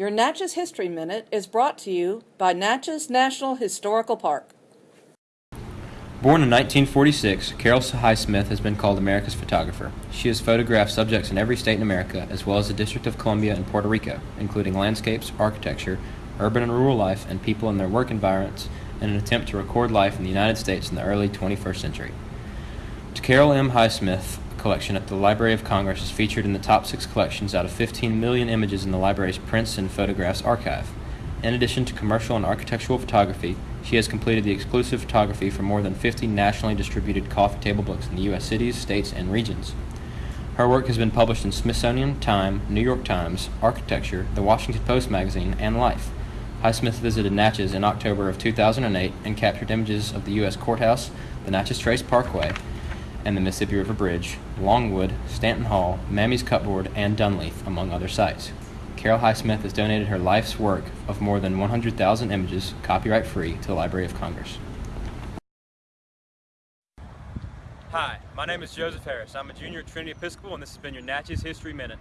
Your Natchez History Minute is brought to you by Natchez National Historical Park. Born in 1946, Carol Highsmith has been called America's photographer. She has photographed subjects in every state in America, as well as the District of Columbia and Puerto Rico, including landscapes, architecture, urban and rural life, and people in their work environments in an attempt to record life in the United States in the early 21st century. To Carol M. Highsmith collection at the Library of Congress is featured in the top six collections out of 15 million images in the library's Prints and Photographs archive. In addition to commercial and architectural photography, she has completed the exclusive photography for more than 50 nationally distributed coffee table books in the U.S. cities, states, and regions. Her work has been published in Smithsonian, Time, New York Times, Architecture, The Washington Post magazine, and Life. Highsmith visited Natchez in October of 2008 and captured images of the U.S. Courthouse, the Natchez Trace Parkway, and the Mississippi River Bridge, Longwood, Stanton Hall, Mammy's Cupboard, and Dunleith, among other sites. Carol Highsmith has donated her life's work of more than 100,000 images, copyright free, to the Library of Congress. Hi, my name is Joseph Harris. I'm a junior at Trinity Episcopal, and this has been your Natchez History Minute.